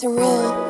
surreal.